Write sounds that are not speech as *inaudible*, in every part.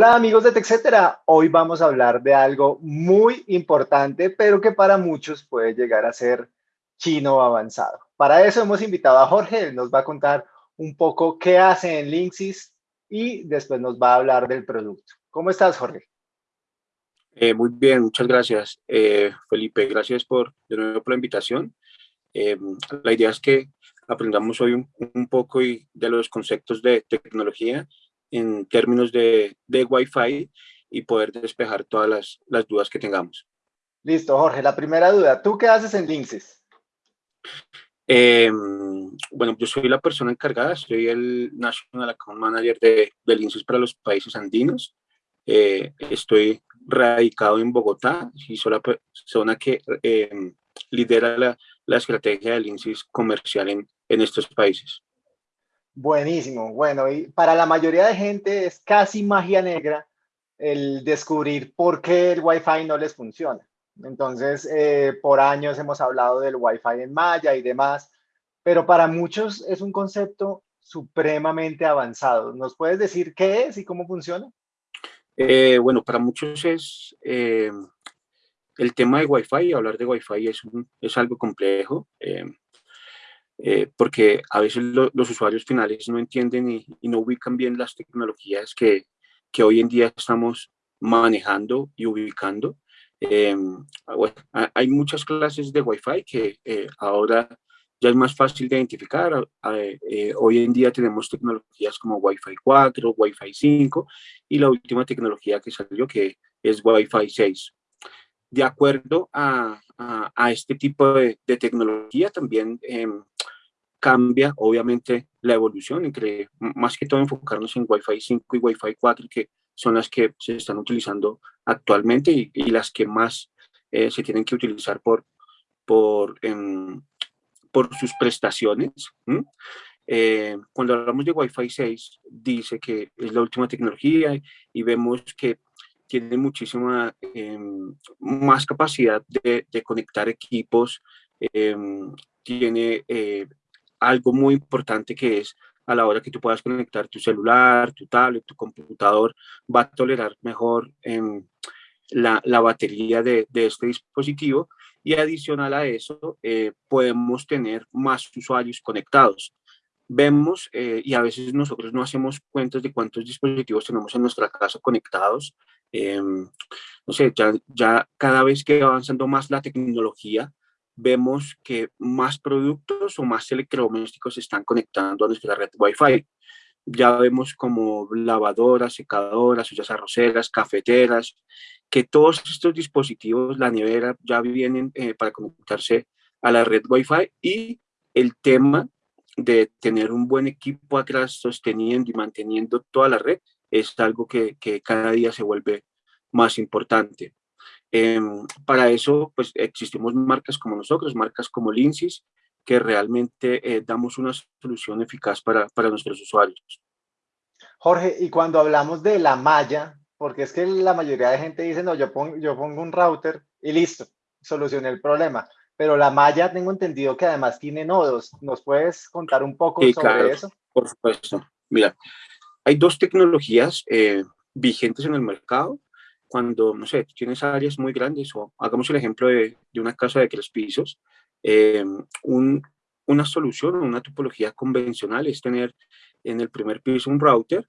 Hola amigos de TechCetera, hoy vamos a hablar de algo muy importante, pero que para muchos puede llegar a ser chino avanzado. Para eso hemos invitado a Jorge, él nos va a contar un poco qué hace en Linksys y después nos va a hablar del producto. ¿Cómo estás, Jorge? Eh, muy bien, muchas gracias, eh, Felipe. Gracias por, de nuevo por la invitación. Eh, la idea es que aprendamos hoy un, poco y de los conceptos de tecnología en términos de, de Wi-Fi y poder despejar todas las, las, dudas que tengamos. Listo, Jorge. La primera duda, ¿tú qué haces en Linksys? bueno, yo soy la persona encargada, soy el National Account Manager de, de Linksys para los países andinos. estoy radicado en Bogotá y soy la persona que eh, lidera la, la, estrategia del INSIS comercial en, en estos países. Buenísimo. Bueno, y para la mayoría de gente es casi magia negra el descubrir por qué el Wi-Fi no les funciona. Entonces, eh, por años hemos hablado del Wi-Fi en malla y demás, pero para muchos es un concepto supremamente avanzado. ¿Nos puedes decir qué es y cómo funciona? Eh, bueno, para muchos es eh, el tema de Wi-Fi, hablar de Wi-Fi es algo complejo, eh, porque a veces los usuarios finales no entienden y, no ubican bien las tecnologías que, que, hoy en día estamos manejando y ubicando. hay muchas clases de Wi-Fi que ahora ya es más fácil de identificar. Eh, hoy en día tenemos tecnologías como Wi-Fi 4, Wi-Fi 5 y la última tecnología que salió que es Wi-Fi 6. De acuerdo a, a, este tipo de, de tecnología también em, cambia obviamente la evolución entre más que todo enfocarnos en Wi-Fi 5 y Wi-Fi 4 que son las que se están utilizando actualmente y, las que más eh, se tienen que utilizar por, por em, por sus prestaciones. Eh, cuando hablamos de Wi-Fi 6, dice que es la última tecnología y vemos que tiene muchísima em, más capacidad de, conectar equipos, em, tiene eh, algo muy importante que es a la hora que tú puedas conectar tu celular, tu tablet, tu computador, va a tolerar mejor em, la, la, batería de, de, este dispositivo y adicional a eso eh, podemos tener más usuarios conectados. Vemos eh, y a veces nosotros no hacemos cuentas de cuántos dispositivos tenemos en nuestra casa conectados. Em, no sé, ya, ya cada vez que va avanzando más la tecnología, vemos que más productos o más electrodomésticos se están conectando a nuestra red Wi-Fi. Ya vemos como lavadoras, secadoras, ollas arroceras, cafeteras, que todos estos dispositivos, la nevera, ya vienen eh, para conectarse a la red Wi-Fi y el tema de tener un buen equipo atrás sosteniendo y manteniendo toda la red es algo que, que cada día se vuelve más importante. Em, para eso, pues existimos marcas como nosotros, marcas como Linksys, que realmente eh, damos una solución eficaz para, para nuestros usuarios. Jorge, y cuando hablamos de la malla, porque es que la mayoría de gente dice, no, yo pongo, yo pongo un router y listo, solucioné el problema. Pero la malla tengo entendido que además tiene nodos. ¿Nos puedes contar un poco sobre eso? Por supuesto. Mira, hay dos tecnologías eh, vigentes en el mercado. Cuando, no sé, tienes áreas muy grandes, o hagamos el ejemplo de, de una casa de tres pisos, eh, un, una solución o una topología convencional es tener en el primer piso un router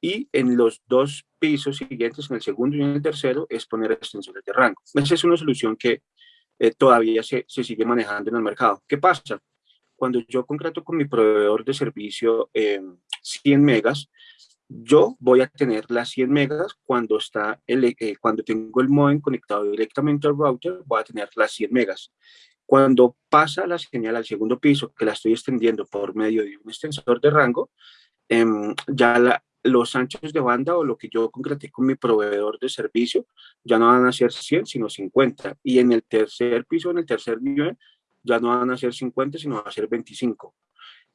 y en los dos pisos siguientes, en el segundo y en el tercero, es poner extensores de rango. Esa es una solución que eh, todavía se, se, sigue manejando en el mercado. ¿Qué pasa? Cuando yo contrato con mi proveedor de servicio 100 megas, yo voy a tener las 100 megas cuando, está el, eh, cuando tengo el modem conectado directamente al router, voy a tener las 100 megas. Cuando pasa la señal al segundo piso, que la estoy extendiendo por medio de un extensor de rango, eh, ya la, los anchos de banda o lo que yo concreté con mi proveedor de servicio ya no van a ser 100, sino 50. Y en el tercer piso, en el tercer nivel, ya no van a ser 50, sino a ser 25.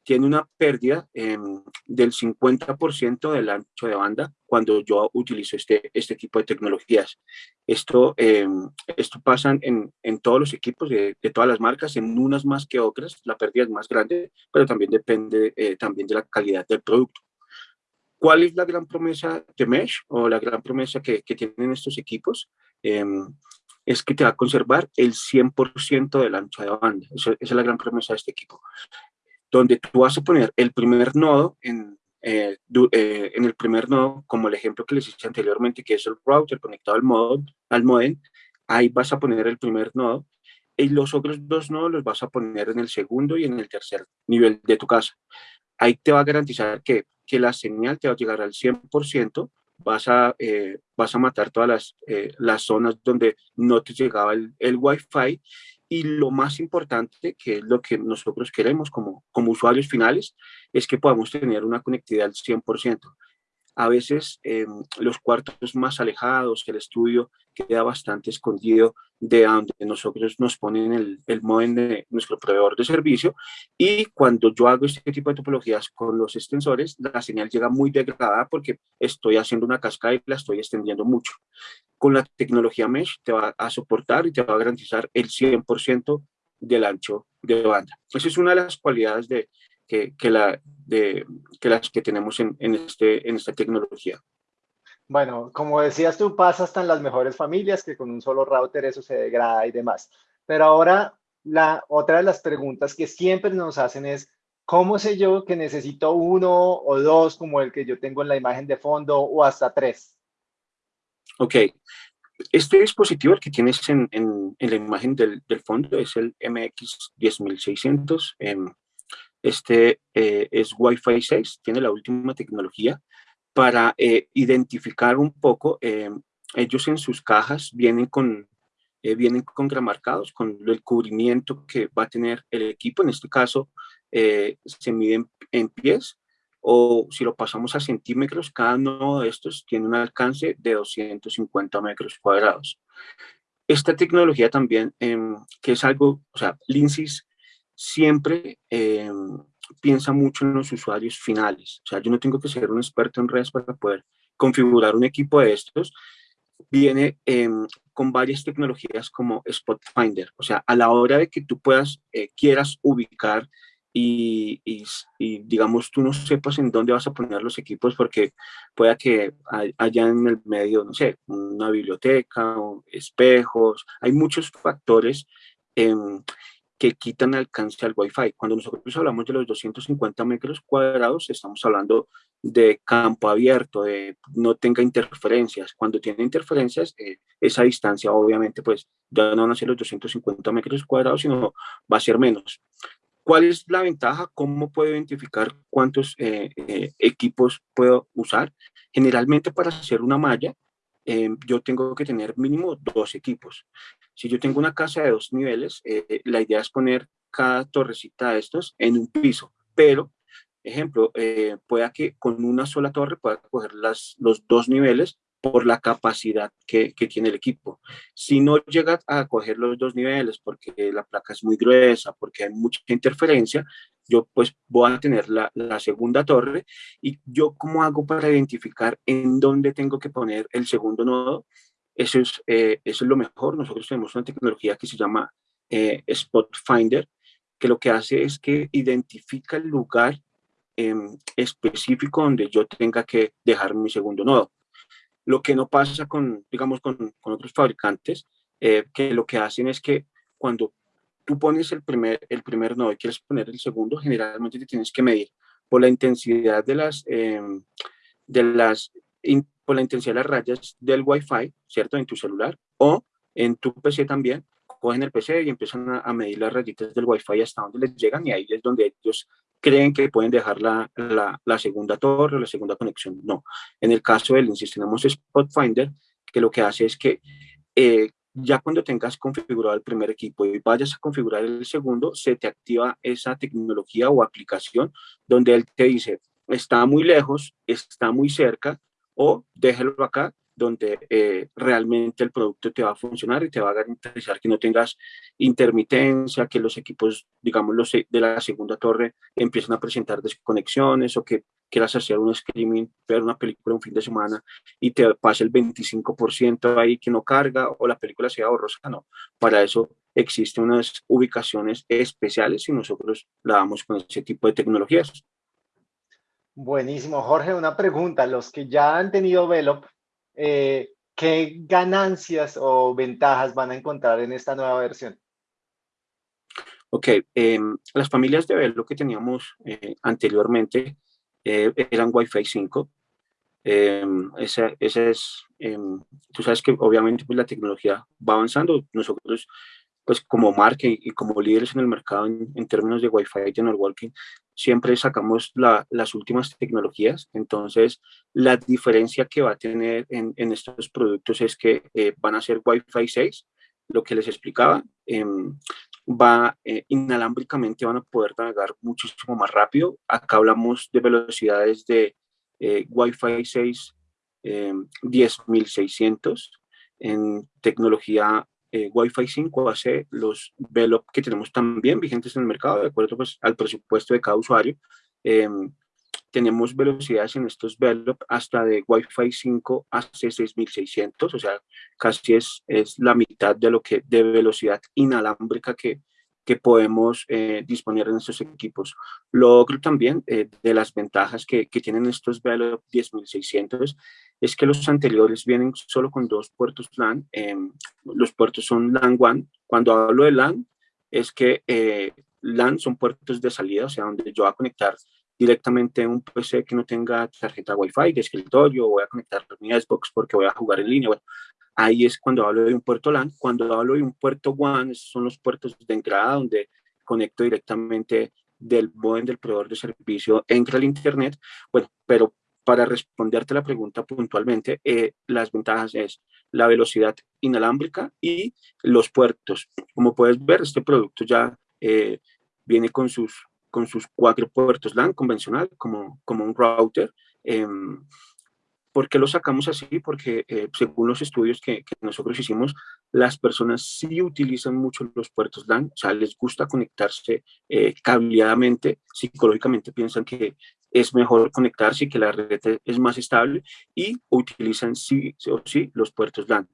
Tiene una pérdida eh, del 50% del ancho de banda cuando yo utilizo este, este tipo de tecnologías. Esto, eh, esto pasa en, en, todos los equipos de, de, todas las marcas, en unas más que otras, la pérdida es más grande, pero también depende eh, también de la calidad del producto. ¿Cuál es la gran promesa de Mesh o la gran promesa que, que tienen estos equipos? Em, es que te va a conservar el 100% del ancho de banda. esa es la gran promesa de este equipo. Donde tú vas a poner el primer nodo en, eh, eh, en el primer nodo, como el ejemplo que les hice anteriormente, que es el router conectado al, modo, al modem, ahí vas a poner el primer nodo y los otros dos nodos los vas a poner en el segundo y en el tercer nivel de tu casa. Ahí te va a garantizar que, que la señal te va a llegar al 100%, vas a, eh, vas a matar todas las, las zonas donde no te llegaba el, el Wi-Fi y lo más importante, que es lo que nosotros queremos como, como usuarios finales, es que podamos tener una conectividad al 100% a veces eh, los cuartos más alejados, el estudio queda bastante escondido de donde nosotros nos ponen el, el modem de nuestro proveedor de servicio y cuando yo hago este tipo de topologías con los extensores, la señal llega muy degradada porque estoy haciendo una cascada y la estoy extendiendo mucho. Con la tecnología Mesh te va a soportar y te va a garantizar el 100% del ancho de banda. Esa es una de las cualidades de, que, que, la, de, que las que tenemos en, en, este, en esta tecnología. Bueno, como decías tú, pasa hasta en las mejores familias que con un solo router eso se degrada y demás. Pero ahora, la otra de las preguntas que siempre nos hacen es, ¿cómo sé yo que necesito uno o dos como el que yo tengo en la imagen de fondo o hasta tres? Ok, este dispositivo, el que tienes en, en, en la imagen del, del, fondo, es el MX10600. Eh, este eh, es Wi-Fi 6, tiene la última tecnología para eh, identificar un poco, eh, ellos en sus cajas vienen con, vienen con gramarcados, con el cubrimiento que va a tener el equipo, en este caso se miden en pies, o si lo pasamos a centímetros, cada uno de estos tiene un alcance de 250 metros cuadrados. Esta tecnología también, em, que es algo, o sea, Lindsys siempre eh, piensa mucho en los usuarios finales. O sea, yo no tengo que ser un experto en redes para poder configurar un equipo de estos. Viene eh, con varias tecnologías como Spot Finder. O sea, a la hora de que tú puedas, eh, quieras ubicar y, digamos, tú no sepas en dónde vas a poner los equipos porque pueda que haya en el medio, no sé, una biblioteca, espejos, hay muchos factores eh, que quitan alcance al Wi-Fi. Cuando nosotros hablamos de los 250 metros cuadrados, estamos hablando de campo abierto, de no tenga interferencias. Cuando tiene interferencias, eh, esa distancia obviamente pues ya no van a ser los 250 metros cuadrados, sino va a ser menos. ¿Cuál es la ventaja? ¿Cómo puedo identificar cuántos eh, eh, equipos puedo usar? Generalmente para hacer una malla, yo tengo que tener mínimo dos equipos. Si yo tengo una casa de dos niveles, eh, la idea es poner cada torrecita de estos en un piso, pero, ejemplo, eh, pueda que con una sola torre pueda coger las, los dos niveles por la capacidad que, que, tiene el equipo. Si no llega a coger los dos niveles porque la placa es muy gruesa, porque hay mucha interferencia, yo pues voy a tener la, la, segunda torre y yo cómo hago para identificar en dónde tengo que poner el segundo nodo eso es, eh, eso es lo mejor. Nosotros tenemos una tecnología que se llama eh, Spot Finder, que lo que hace es que identifica el lugar eh, específico donde yo tenga que dejar mi segundo nodo. Lo que no pasa con, digamos, con, con otros fabricantes, eh, que lo que hacen es que cuando tú pones el primer, el primer nodo y quieres poner el segundo, generalmente te tienes que medir por la intensidad de las, eh, de las por la intensidad de las rayas del Wi-Fi, ¿cierto? En tu celular o en tu PC también, cogen el PC y empiezan a, medir las rayitas del Wi-Fi hasta donde les llegan y ahí es donde ellos creen que pueden dejar la, la, la segunda torre o la segunda conexión. No. En el caso del INSYS tenemos Spot Finder, que lo que hace es que eh, ya cuando tengas configurado el primer equipo y vayas a configurar el segundo, se te activa esa tecnología o aplicación donde él te dice, está muy lejos, está muy cerca, o déjelo acá donde eh, realmente el producto te va a funcionar y te va a garantizar que no tengas intermitencia, que los equipos, digamos, los de la segunda torre empiecen a presentar desconexiones o que quieras hacer un streaming, ver una película un fin de semana y te pase el 25% ahí que no carga o la película sea borrosa, no. Para eso existen unas ubicaciones especiales y nosotros la damos con ese tipo de tecnologías. Buenísimo. Jorge, una pregunta. Los que ya han tenido Velop, eh, ¿qué ganancias o ventajas van a encontrar en esta nueva versión? Ok, em, las familias de Velo que teníamos eh, anteriormente eh, eran Wi-Fi 5. Em, esa, es, em, tú sabes que obviamente pues, la tecnología va avanzando. Nosotros, pues como marca y, como líderes en el mercado en, términos de Wi-Fi y networking, siempre sacamos las últimas tecnologías. Entonces, la diferencia que va a tener en, estos productos es que eh, van a ser Wi-Fi 6, lo que les explicaba va eh, inalámbricamente van a poder navegar muchísimo más rápido. Acá hablamos de velocidades de eh, Wi-Fi 6 10600 en tecnología eh, Wi-Fi 5 hace los VELOP que tenemos también vigentes en el mercado, de acuerdo pues, al presupuesto de cada usuario. Em, tenemos velocidades en estos VELOP hasta de Wi-Fi 5 a 6600, o sea, casi es, es la mitad de lo que de velocidad inalámbrica que, que podemos eh, disponer en estos equipos. Lo otro también eh, de las ventajas que, que tienen estos VELOP 10600 es que los anteriores vienen solo con dos puertos LAN. Em, los puertos son LAN 1. Cuando hablo de LAN, es que eh, LAN son puertos de salida, o sea, donde yo voy a conectar directamente un PC que no tenga tarjeta Wi-Fi de escritorio, voy a conectar mi Xbox porque voy a jugar en línea. Bueno, ahí es cuando hablo de un puerto LAN. Cuando hablo de un puerto WAN, son los puertos de entrada donde conecto directamente del modem del proveedor de servicio, entra al Internet. Bueno, pero para responderte la pregunta puntualmente, eh, las ventajas es la velocidad inalámbrica y los puertos. Como puedes ver, este producto ya eh, viene con sus con sus cuatro puertos LAN convencional, como, como un router. Eh, ¿Por qué lo sacamos así? Porque eh, según los estudios que, que, nosotros hicimos, las personas sí utilizan mucho los puertos LAN, o sea, les gusta conectarse eh, cableadamente, psicológicamente piensan que es mejor conectarse y que la red es más estable y utilizan sí o sí los puertos LAN.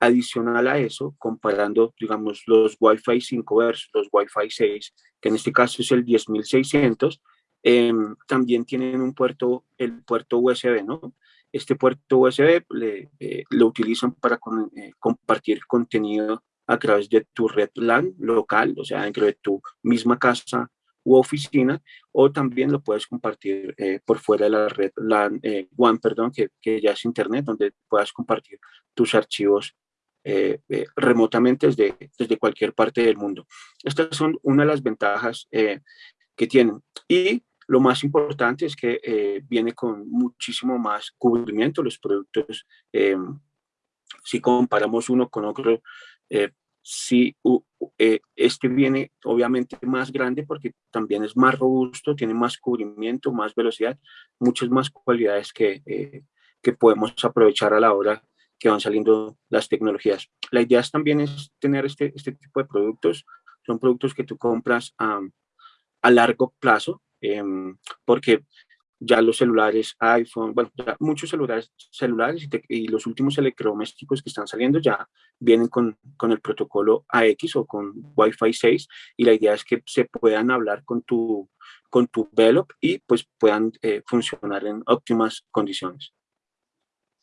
Adicional a eso, comparando, digamos, los Wi-Fi 5 versus los Wi-Fi 6, que en este caso es el 10600, eh, em, también tienen un puerto, el puerto USB, ¿no? Este puerto USB le, eh, lo utilizan para eh, compartir contenido a través de tu red LAN local, o sea, dentro de tu misma casa u oficina, o también lo puedes compartir eh, por fuera de la red LAN, WAN, perdón, que, que, ya es Internet, donde puedas compartir tus archivos eh, eh, remotamente desde, desde cualquier parte del mundo. Estas son una de las ventajas eh, que tienen. Y lo más importante es que viene con muchísimo más cubrimiento los productos. si comparamos uno con otro, si este viene obviamente más grande porque también es más robusto, tiene más cubrimiento, más velocidad, muchas más cualidades que, que podemos aprovechar a la hora que van saliendo las tecnologías. La idea es también es tener este, este tipo de productos. Son productos que tú compras a, a largo plazo, em, porque ya los celulares iPhone, bueno, muchos celulares, celulares y, los últimos electrodomésticos que están saliendo ya vienen con, con, el protocolo AX o con Wi-Fi 6 y la idea es que se puedan hablar con tu, con tu Velop y pues puedan eh, funcionar en óptimas condiciones.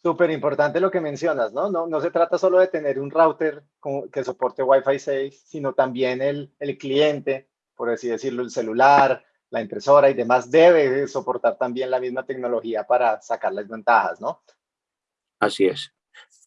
Súper importante lo que mencionas, ¿no? ¿no? No se trata solo de tener un router que soporte Wi-Fi 6, sino también el, el cliente, por así decirlo, el celular, la impresora y demás debe soportar también la misma tecnología para sacar las ventajas, ¿no? Así es.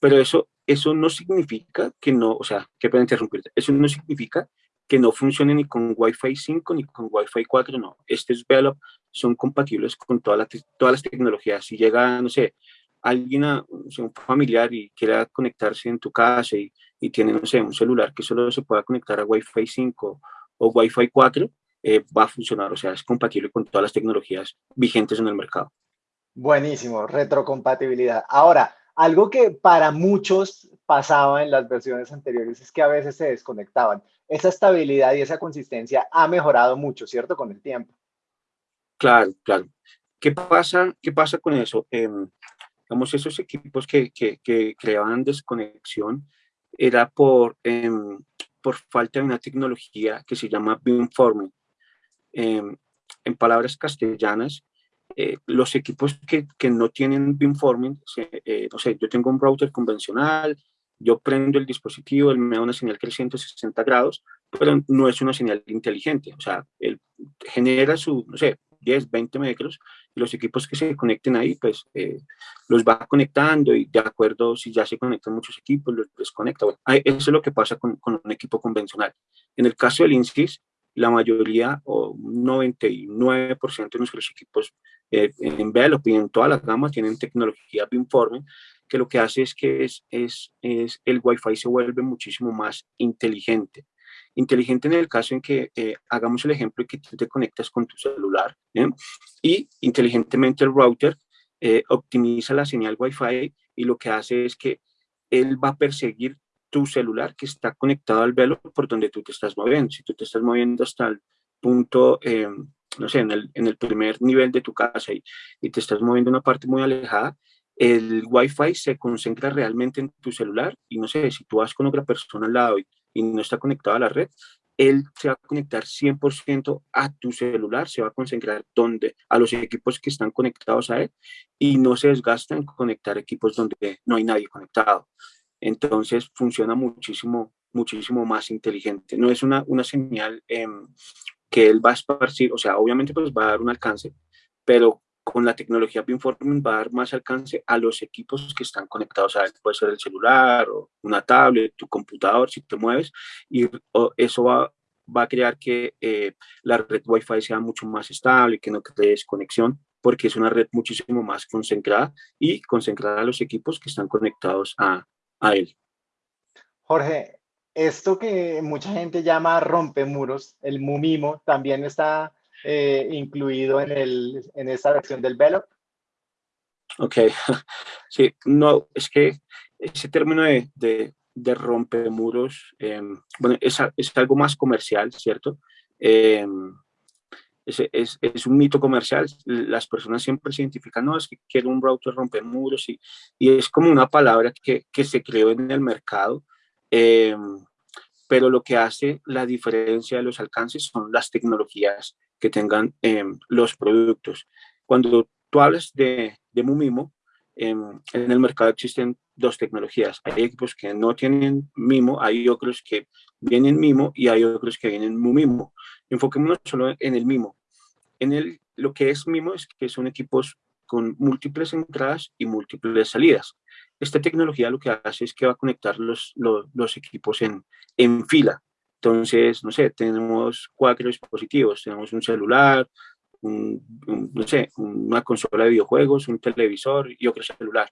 Pero eso, eso no significa que no, o sea, que pueden interrumpirte, eso no significa que no funcione ni con Wi-Fi 5 ni con Wi-Fi 4, no. Estos Velop son compatibles con todas las, todas las tecnologías. Si llega, no sé, alguien, un familiar y quiera conectarse en tu casa y, y, tiene, no sé, un celular que solo se pueda conectar a Wi-Fi 5 o Wi-Fi 4, eh, va a funcionar, o sea, es compatible con todas las tecnologías vigentes en el mercado. Buenísimo, retrocompatibilidad. Ahora, algo que para muchos pasaba en las versiones anteriores es que a veces se desconectaban. Esa estabilidad y esa consistencia ha mejorado mucho, ¿cierto? Con el tiempo. Claro, claro. ¿Qué pasa, qué pasa con eso? Eh, digamos, esos equipos que, que, que creaban desconexión era por, em, por falta de una tecnología que se llama beamforming. Eh, en palabras castellanas, eh, los equipos que, que, no tienen beamforming, eh, no sé, yo tengo un router convencional, yo prendo el dispositivo, él me da una señal creciente 60 grados, pero no es una señal inteligente, o sea, él genera su, no sé, 10, 20 metros, y los equipos que se conecten ahí, pues eh, los va conectando y de acuerdo, si ya se conectan muchos equipos, los desconecta. Bueno, eso es lo que pasa con, con un equipo convencional. En el caso del INSYS, la mayoría o un 99% de nuestros equipos eh, en Velop y en toda la gama tienen tecnología beamforming que lo que hace es que es, es, es el Wi-Fi se vuelve muchísimo más inteligente. Inteligente en el caso en que eh, hagamos el ejemplo que tú te conectas con tu celular y inteligentemente el router eh, optimiza la señal Wi-Fi y lo que hace es que él va a perseguir tu celular que está conectado al velo por donde tú te estás moviendo. Si tú te estás moviendo hasta el punto, eh, no sé, en el, en el, primer nivel de tu casa y, y te estás moviendo una parte muy alejada, el Wi-Fi se concentra realmente en tu celular y no sé, si tú vas con otra persona al lado y, no está conectado a la red, él se va a conectar 100% a tu celular, se va a concentrar donde, a los equipos que están conectados a él y no se desgasta en conectar equipos donde no hay nadie conectado. Entonces funciona muchísimo, muchísimo más inteligente. No es una, una señal em, que él va a esparcir, o sea, obviamente pues va a dar un alcance, pero con la tecnología Beamforming va a dar más alcance a los equipos que están conectados a. Puede ser el celular o una tablet, tu computador, si te mueves, y eso va, va a crear que eh, la red Wi-Fi sea mucho más estable, que no cree desconexión, porque es una red muchísimo más concentrada y concentrada a los equipos que están conectados a, a él. Jorge, esto que mucha gente llama rompemuros, el MUMIMO, también está eh, incluido en, el, en esta versión del Velop? Ok, *laughs* sí, no, es que ese término de, de, de rompemuros, eh, bueno, es, es, algo más comercial, ¿cierto? Eh, es, es, es, un mito comercial, las personas siempre se identifican, no, es que quiero un router rompemuros y, y es como una palabra que, que se creó en el mercado, eh, pero lo que hace la diferencia de los alcances son las tecnologías que tengan em, los productos. Cuando tú hablas de, de Mumimo, em, en el mercado existen dos tecnologías. Hay equipos que no tienen Mimo, hay otros que vienen Mimo y hay otros que vienen Mumimo. Enfoquémonos solo en el Mimo. En el, lo que es Mimo es que son equipos con múltiples entradas y múltiples salidas. Esta tecnología lo que hace es que va a conectar los, los, equipos en, en fila. Entonces, no sé, tenemos cuatro dispositivos, tenemos un celular, un, no sé, una consola de videojuegos, un televisor y otro celular.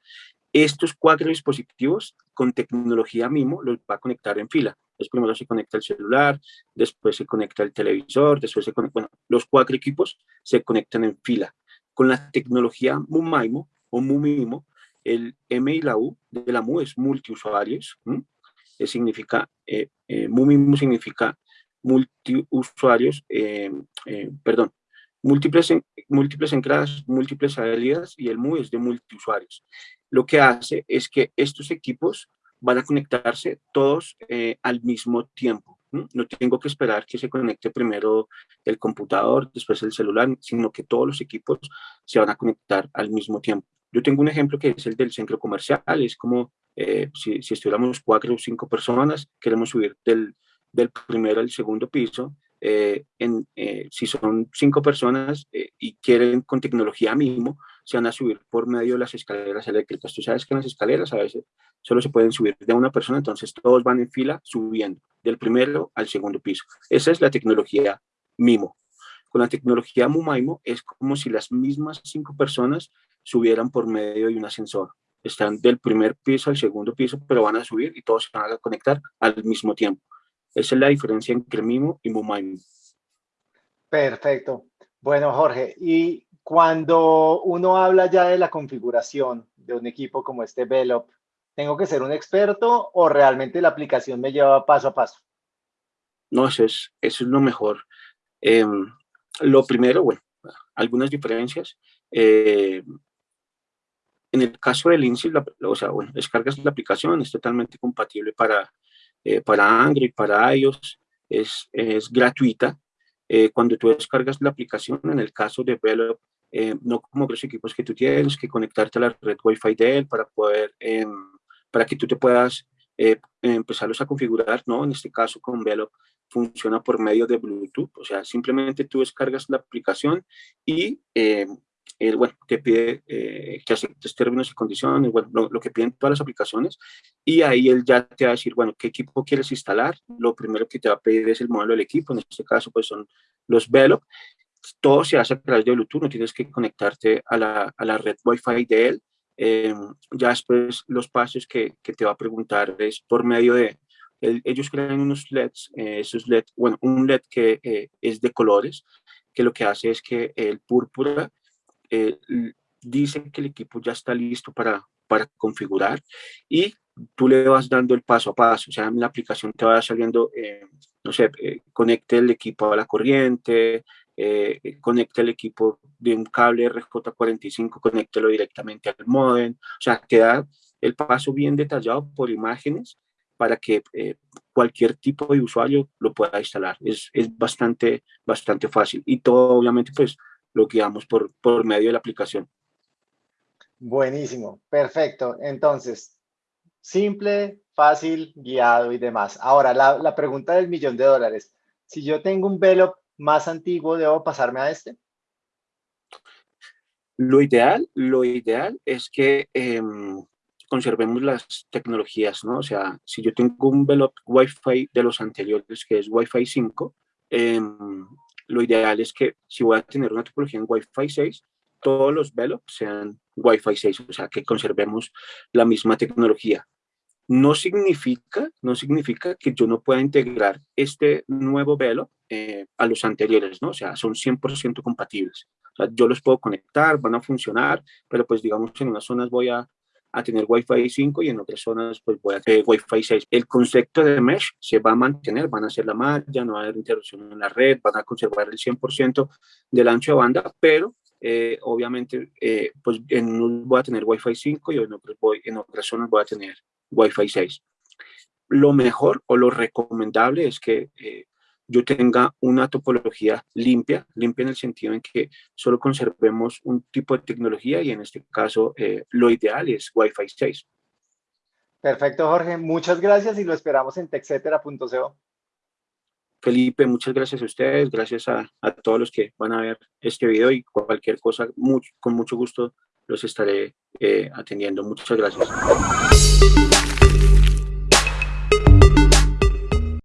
Estos cuatro dispositivos con tecnología MIMO los va a conectar en fila. Primero se conecta el celular, después se conecta el televisor, después se conecta, bueno, los cuatro equipos se conectan en fila. Con la tecnología MUMAIMO o MUMIMO, el M y la U de la MU es multiusuarios, eh, significa, eh, eh, MUMIMO significa multiusuarios, eh, eh, perdón, múltiples, múltiples entradas, múltiples salidas y el MU es de multiusuarios. Lo que hace es que estos equipos van a conectarse todos al mismo tiempo. ¿no? tengo que esperar que se conecte primero el computador, después el celular, sino que todos los equipos se van a conectar al mismo tiempo. Yo tengo un ejemplo que es el del centro comercial, es como eh, si, si, estuviéramos cuatro o cinco personas, queremos subir del, del primero al segundo piso, eh, en, eh, si son cinco personas eh, y quieren con tecnología mínimo, se van a subir por medio de las escaleras eléctricas. Tú sabes que las escaleras a veces solo se pueden subir de una persona, entonces todos van en fila subiendo del primero al segundo piso. Esa es la tecnología MIMO. Con la tecnología MUMAIMO es como si las mismas cinco personas subieran por medio de un ascensor están del primer piso al segundo piso, pero van a subir y todos se van a conectar al mismo tiempo. Esa es la diferencia entre Mimo y Mumaimo. Perfecto. Bueno, Jorge, y cuando uno habla ya de la configuración de un equipo como este Velop, ¿tengo que ser un experto o realmente la aplicación me lleva paso a paso? No, eso es, eso es lo mejor. Eh, lo primero, bueno, algunas diferencias. Eh, en el caso del INSI, o sea, bueno, descargas la aplicación, es totalmente compatible para, eh, para Android, para iOS, es, es gratuita. eh, cuando tú descargas la aplicación, en el caso de Velop, eh, no como los equipos que tú tienes, que conectarte a la red Wi-Fi de él para poder, em, para que tú te puedas eh, empezarlos a configurar, ¿no? En este caso con Velop funciona por medio de Bluetooth, o sea, simplemente tú descargas la aplicación y el, bueno, te pide eh, que aceptes términos y condiciones, bueno, lo, que piden todas las aplicaciones, y ahí él ya te va a decir, bueno, qué equipo quieres instalar, lo primero que te va a pedir es el modelo del equipo, en este caso pues son los Velop, todo se hace a través de Bluetooth, no tienes que conectarte a la, a la red Wi-Fi de él, em, ya después los pasos que, que, te va a preguntar es por medio de, ellos crean unos LEDs, eh, esos LED, bueno, un LED que eh, es de colores, que lo que hace es que el púrpura eh, dicen que el equipo ya está listo para, para configurar y tú le vas dando el paso a paso, o sea, en la aplicación te va saliendo, eh, no sé, eh, conecte el equipo a la corriente, eh, conecte el equipo de un cable RJ45, conéctelo directamente al modem, o sea, queda el paso bien detallado por imágenes para que cualquier tipo de usuario lo pueda instalar. Es, es bastante, bastante fácil y todo obviamente pues lo guiamos por, por medio de la aplicación. Buenísimo, perfecto. Entonces, simple, fácil, guiado y demás. Ahora, la, la pregunta del millón de dólares. Si yo tengo un velo más antiguo, ¿debo pasarme a este? Lo ideal, lo ideal es que em, conservemos las tecnologías, ¿no? O sea, si yo tengo un velo Wi-Fi de los anteriores, que es Wi-Fi 5, eh, lo ideal es que si voy a tener una topología en Wi-Fi 6, todos los velos sean Wi-Fi 6, o sea, que conservemos la misma tecnología. No significa, no significa que yo no pueda integrar este nuevo velo eh, a los anteriores, ¿no? O sea, son 100% compatibles. Yo los puedo conectar, van a funcionar, pero pues digamos en unas zonas voy a a tener Wi-Fi 5 y en otras zonas pues voy a tener Wi-Fi 6. El concepto de mesh se va a mantener, van a hacer la malla, no va a haber interrupción en la red, van a conservar el 100% del ancho de banda, pero eh, obviamente eh, pues en unos voy a tener Wi-Fi 5 y en, otros voy, en otras zonas voy a tener Wi-Fi 6. Lo mejor o lo recomendable es que eh, yo tenga una topología limpia, limpia en el sentido en que solo conservemos un tipo de tecnología y en este caso eh, lo ideal es Wi-Fi 6. Perfecto, Jorge. Muchas gracias y lo esperamos en texetera.co. Felipe, muchas gracias a ustedes, gracias a, todos los que van a ver este video y cualquier cosa, con mucho gusto los estaré eh, atendiendo. Muchas gracias.